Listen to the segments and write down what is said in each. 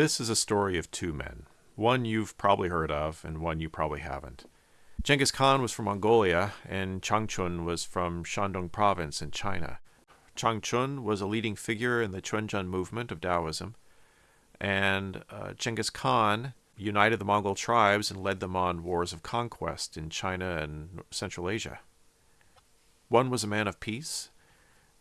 This is a story of two men. One you've probably heard of, and one you probably haven't. Genghis Khan was from Mongolia, and Changchun was from Shandong province in China. Changchun was a leading figure in the Quanzhen movement of Taoism, and uh, Genghis Khan united the Mongol tribes and led them on wars of conquest in China and Central Asia. One was a man of peace,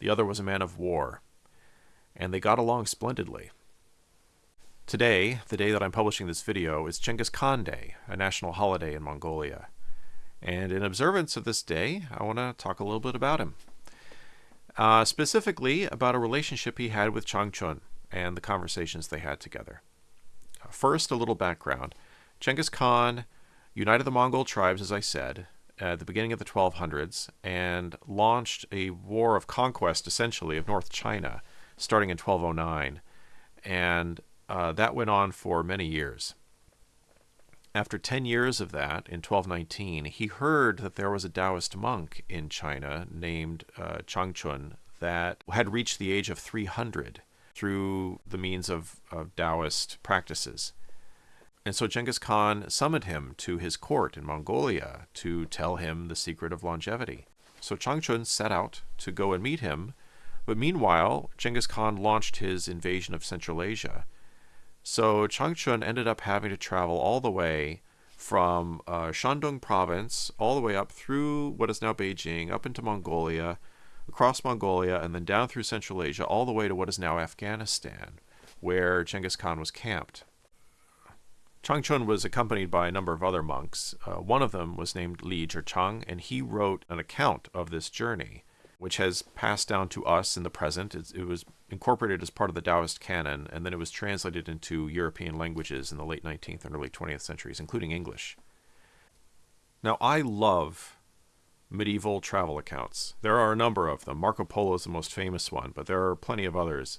the other was a man of war, and they got along splendidly. Today, the day that I'm publishing this video, is Genghis Khan Day, a national holiday in Mongolia. And in observance of this day, I want to talk a little bit about him. Uh, specifically, about a relationship he had with Changchun and the conversations they had together. First, a little background. Genghis Khan united the Mongol tribes, as I said, at the beginning of the 1200s and launched a war of conquest, essentially, of North China, starting in 1209. And uh, that went on for many years. After 10 years of that, in 1219, he heard that there was a Taoist monk in China named uh, Changchun that had reached the age of 300 through the means of, of Taoist practices. And so Genghis Khan summoned him to his court in Mongolia to tell him the secret of longevity. So Changchun set out to go and meet him, but meanwhile, Genghis Khan launched his invasion of Central Asia so Changchun ended up having to travel all the way from uh, Shandong province all the way up through what is now Beijing, up into Mongolia, across Mongolia, and then down through Central Asia, all the way to what is now Afghanistan, where Genghis Khan was camped. Changchun was accompanied by a number of other monks. Uh, one of them was named Li Zhichang, and he wrote an account of this journey which has passed down to us in the present. It's, it was incorporated as part of the Taoist canon, and then it was translated into European languages in the late 19th and early 20th centuries, including English. Now, I love medieval travel accounts. There are a number of them. Marco Polo is the most famous one, but there are plenty of others.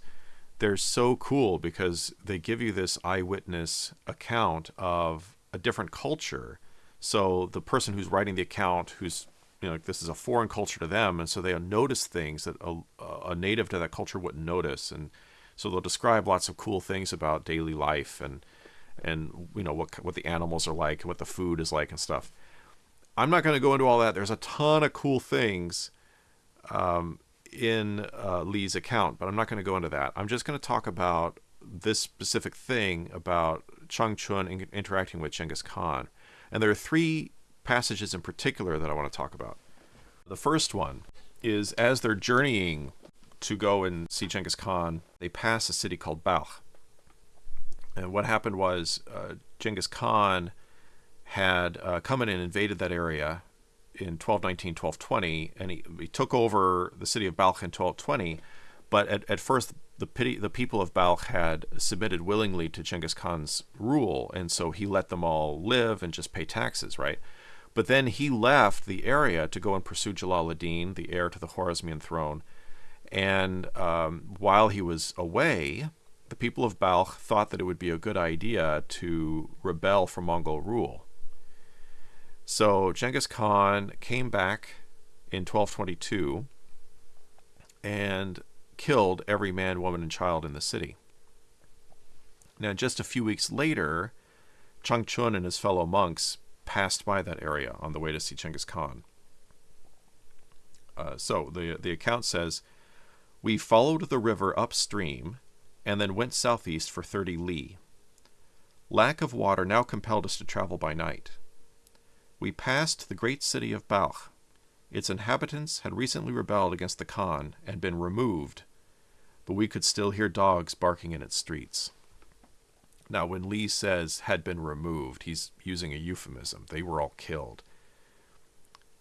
They're so cool because they give you this eyewitness account of a different culture. So the person who's writing the account, who's you know, like this is a foreign culture to them, and so they notice things that a, a native to that culture wouldn't notice, and so they'll describe lots of cool things about daily life and and you know what what the animals are like and what the food is like and stuff. I'm not going to go into all that. There's a ton of cool things um, in uh, Li's account, but I'm not going to go into that. I'm just going to talk about this specific thing about Changchun interacting with Genghis Khan. And there are three passages in particular that I want to talk about. The first one is as they're journeying to go and see Genghis Khan, they pass a city called Balkh. And what happened was uh, Genghis Khan had uh, come in and invaded that area in 1219, 1220, and he, he took over the city of Balkh in 1220. But at, at first, the, pity, the people of Balkh had submitted willingly to Genghis Khan's rule, and so he let them all live and just pay taxes, right? But then he left the area to go and pursue Jalal-ad-Din, the heir to the Khwarezmian throne. And um, while he was away, the people of Balkh thought that it would be a good idea to rebel from Mongol rule. So Genghis Khan came back in 1222 and killed every man, woman, and child in the city. Now, just a few weeks later, Changchun and his fellow monks passed by that area on the way to see Genghis Khan. Uh, so the the account says, "We followed the river upstream, and then went southeast for thirty li. Lack of water now compelled us to travel by night. We passed the great city of Balkh. Its inhabitants had recently rebelled against the Khan and been removed, but we could still hear dogs barking in its streets." Now, when Li says had been removed, he's using a euphemism. They were all killed.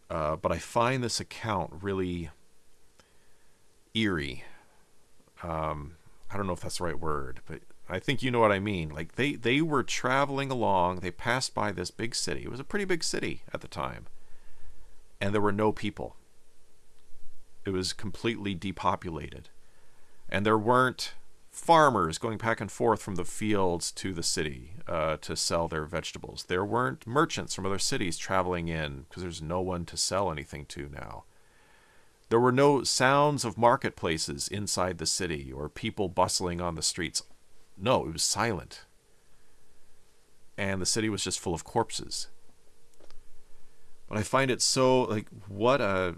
Uh, but I find this account really eerie. Um, I don't know if that's the right word, but I think you know what I mean. Like they, they were traveling along, they passed by this big city. It was a pretty big city at the time. And there were no people. It was completely depopulated. And there weren't farmers going back and forth from the fields to the city uh, to sell their vegetables. There weren't merchants from other cities traveling in because there's no one to sell anything to now. There were no sounds of marketplaces inside the city or people bustling on the streets. No, it was silent. and the city was just full of corpses. But I find it so like what a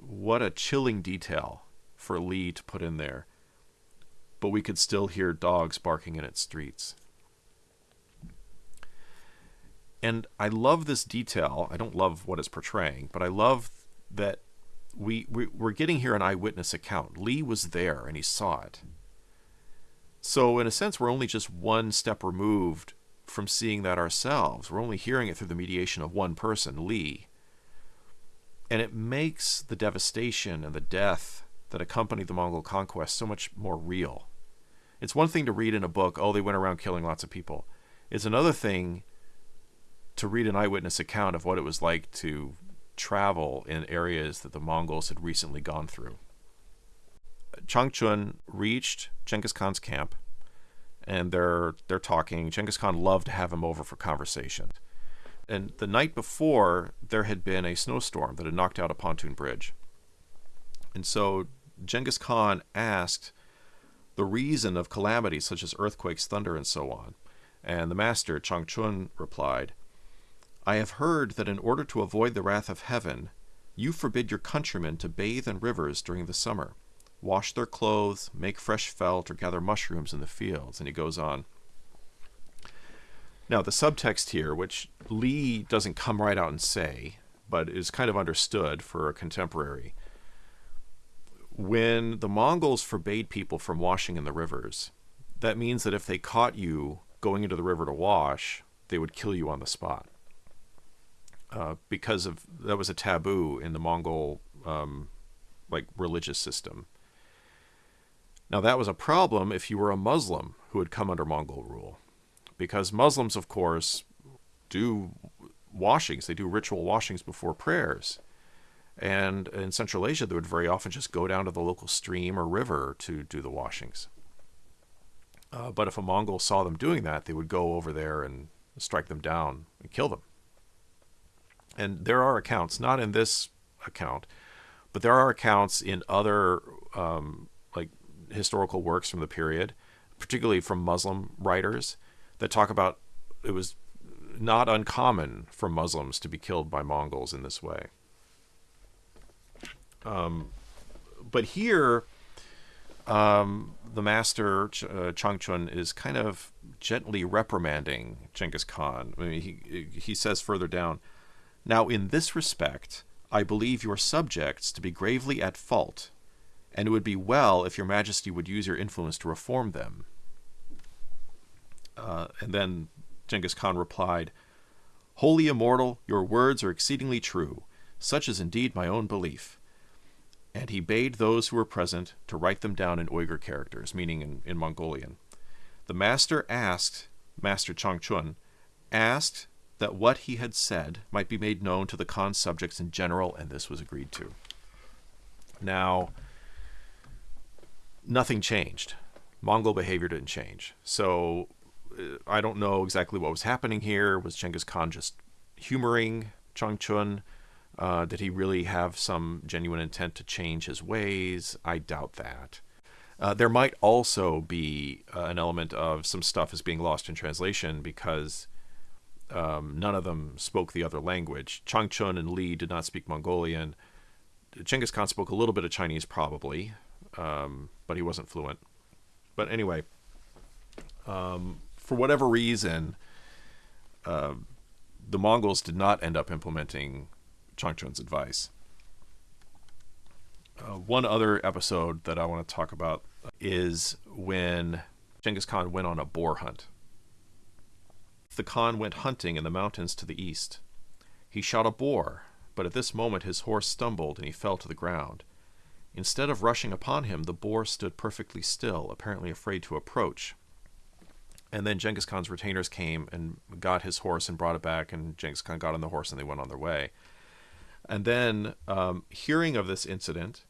what a chilling detail for Li to put in there. But we could still hear dogs barking in its streets. And I love this detail. I don't love what it's portraying, but I love that we, we we're getting here an eyewitness account. Li was there and he saw it. So in a sense, we're only just one step removed from seeing that ourselves. We're only hearing it through the mediation of one person, Li. And it makes the devastation and the death that accompanied the Mongol conquest so much more real. It's one thing to read in a book, oh, they went around killing lots of people. It's another thing to read an eyewitness account of what it was like to travel in areas that the Mongols had recently gone through. Changchun reached Genghis Khan's camp, and they're they're talking. Genghis Khan loved to have him over for conversation. And the night before, there had been a snowstorm that had knocked out a pontoon bridge. And so Genghis Khan asked the reason of calamities such as earthquakes, thunder, and so on. And the master, Changchun, replied, I have heard that in order to avoid the wrath of heaven, you forbid your countrymen to bathe in rivers during the summer, wash their clothes, make fresh felt, or gather mushrooms in the fields. And he goes on. Now, the subtext here, which Li doesn't come right out and say, but is kind of understood for a contemporary, when the Mongols forbade people from washing in the rivers, that means that if they caught you going into the river to wash, they would kill you on the spot uh, because of that was a taboo in the Mongol um, like religious system. Now that was a problem if you were a Muslim who had come under Mongol rule, because Muslims, of course, do washings. They do ritual washings before prayers. And in Central Asia, they would very often just go down to the local stream or river to do the washings. Uh, but if a Mongol saw them doing that, they would go over there and strike them down and kill them and there are accounts, not in this account, but there are accounts in other um, like historical works from the period, particularly from Muslim writers, that talk about it was not uncommon for Muslims to be killed by Mongols in this way. Um, but here, um, the master Ch- uh, Changchun is kind of gently reprimanding Genghis Khan. I mean, he he says further down. Now, in this respect, I believe your subjects to be gravely at fault, and it would be well if your majesty would use your influence to reform them. Uh, and then Genghis Khan replied, Holy immortal, your words are exceedingly true. Such is indeed my own belief. And he bade those who were present to write them down in Uyghur characters, meaning in, in Mongolian. The master asked, Master Changchun, asked that what he had said might be made known to the Khan's subjects in general, and this was agreed to. Now, nothing changed. Mongol behavior didn't change. So uh, I don't know exactly what was happening here. Was Genghis Khan just humoring Changchun? Uh, did he really have some genuine intent to change his ways? I doubt that. Uh, there might also be uh, an element of some stuff is being lost in translation because um, none of them spoke the other language. Changchun and Li did not speak Mongolian. Genghis Khan spoke a little bit of Chinese, probably, um, but he wasn't fluent. But anyway, um, for whatever reason, uh, the Mongols did not end up implementing Changchun's advice. Uh, one other episode that I want to talk about is when Genghis Khan went on a boar hunt the Khan went hunting in the mountains to the east. He shot a boar, but at this moment his horse stumbled and he fell to the ground. Instead of rushing upon him, the boar stood perfectly still, apparently afraid to approach. And then Genghis Khan's retainers came and got his horse and brought it back, and Genghis Khan got on the horse and they went on their way. And then, um, hearing of this incident,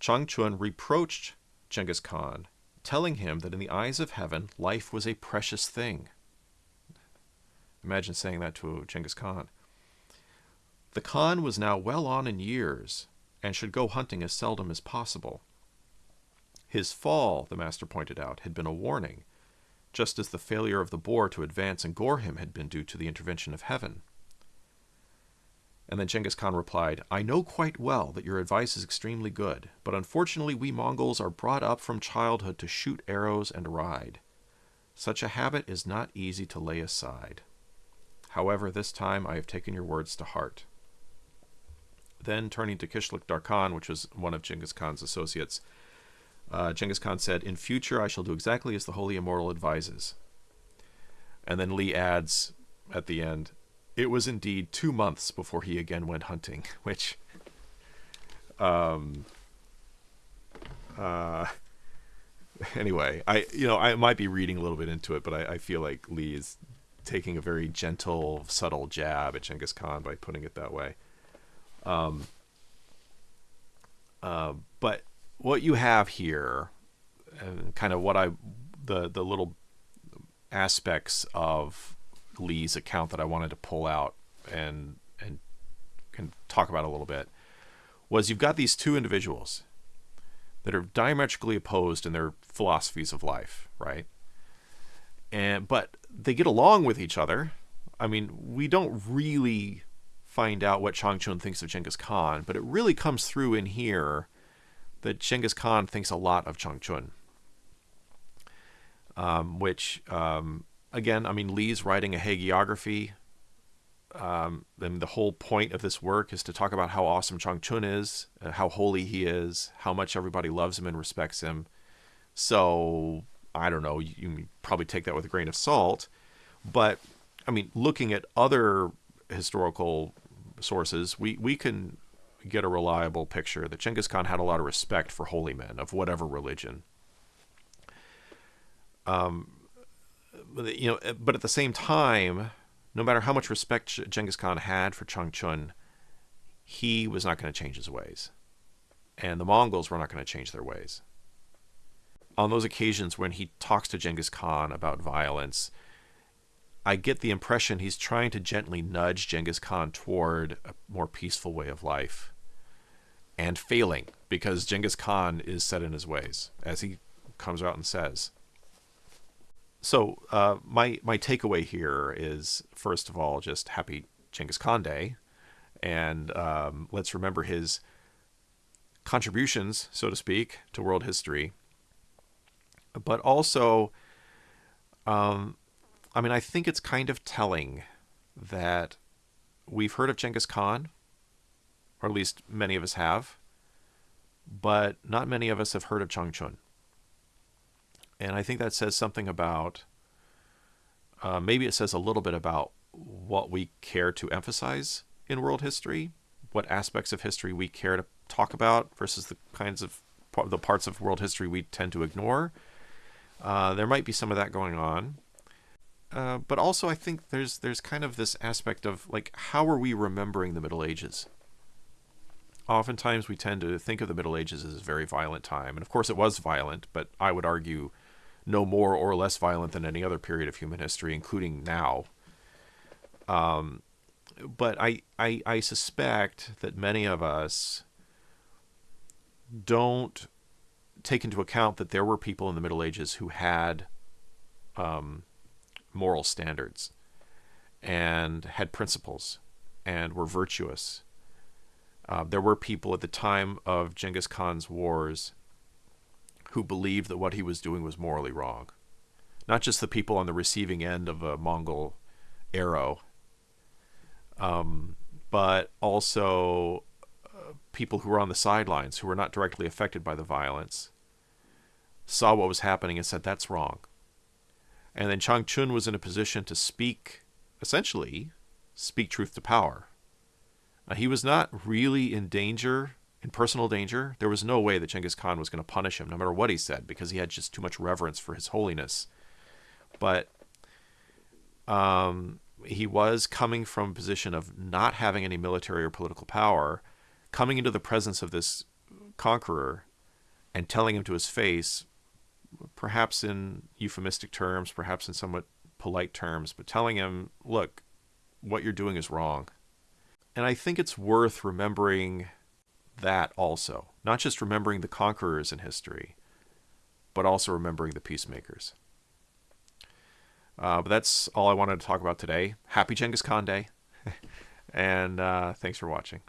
Changchun reproached Genghis Khan, telling him that in the eyes of heaven, life was a precious thing. Imagine saying that to Genghis Khan. The Khan was now well on in years and should go hunting as seldom as possible. His fall, the master pointed out, had been a warning, just as the failure of the boar to advance and gore him had been due to the intervention of heaven. And then Genghis Khan replied, I know quite well that your advice is extremely good, but unfortunately we Mongols are brought up from childhood to shoot arrows and ride. Such a habit is not easy to lay aside. However, this time I have taken your words to heart. Then, turning to Kishlik Darkhan, which was one of Genghis Khan's associates, uh, Genghis Khan said, In future I shall do exactly as the Holy Immortal advises. And then Li adds at the end, It was indeed two months before he again went hunting, which. Um, uh, anyway, I you know I might be reading a little bit into it, but I, I feel like Li is taking a very gentle, subtle jab at Genghis Khan by putting it that way. Um, uh, but what you have here, and kind of what I, the the little aspects of Li's account that I wanted to pull out and and can talk about a little bit, was you've got these two individuals that are diametrically opposed in their philosophies of life, right? And but they get along with each other. I mean, we don't really find out what Chang Chun thinks of Genghis Khan, but it really comes through in here that Genghis Khan thinks a lot of Chang Chun. Um, which, um, again, I mean, Li's writing a hagiography. Um, and the whole point of this work is to talk about how awesome Chang Chun is, uh, how holy he is, how much everybody loves him and respects him. So, I don't know, you, you probably take that with a grain of salt. But, I mean, looking at other historical sources, we, we can get a reliable picture that Genghis Khan had a lot of respect for holy men of whatever religion. Um, you know, uh, but at the same time, no matter how much respect Genghis Khan had for Chang Chun, he was not going to change his ways. And the Mongols were not going to change their ways. On those occasions when he talks to Genghis Khan about violence, I get the impression he's trying to gently nudge Genghis Khan toward a more peaceful way of life and failing because Genghis Khan is set in his ways, as he comes out and says. So uh, my my takeaway here is first of all just happy Genghis Khan Day, and um, let's remember his contributions, so to speak, to world history. But also, um, I mean, I think it's kind of telling that we've heard of Genghis Khan, or at least many of us have, but not many of us have heard of Chang Chun. And I think that says something about, uh, maybe it says a little bit about what we care to emphasize in world history, what aspects of history we care to talk about versus the kinds of the parts of world history we tend to ignore. Uh, there might be some of that going on. Uh, but also, I think there's there's kind of this aspect of like, how are we remembering the Middle Ages? Oftentimes, we tend to think of the Middle Ages as a very violent time, and of course, it was violent. But I would argue, no more or less violent than any other period of human history, including now. Um, but I, I I suspect that many of us don't take into account that there were people in the Middle Ages who had um, moral standards and had principles and were virtuous. Uh, there were people at the time of Genghis Khan's wars who believed that what he was doing was morally wrong. Not just the people on the receiving end of a Mongol arrow, um, but also uh, people who were on the sidelines, who were not directly affected by the violence, saw what was happening and said, that's wrong. And then Chang Chun was in a position to speak, essentially, speak truth to power. Now, he was not really in danger, in personal danger. There was no way that Genghis Khan was going to punish him, no matter what he said, because he had just too much reverence for his holiness. But um, he was coming from a position of not having any military or political power, coming into the presence of this conqueror and telling him to his face, perhaps in euphemistic terms, perhaps in somewhat polite terms, but telling him, look, what you're doing is wrong. And I think it's worth remembering that also, not just remembering the conquerors in history, but also remembering the peacemakers. Uh, but that's all I wanted to talk about today. Happy Genghis Khan Day. and uh, thanks for watching.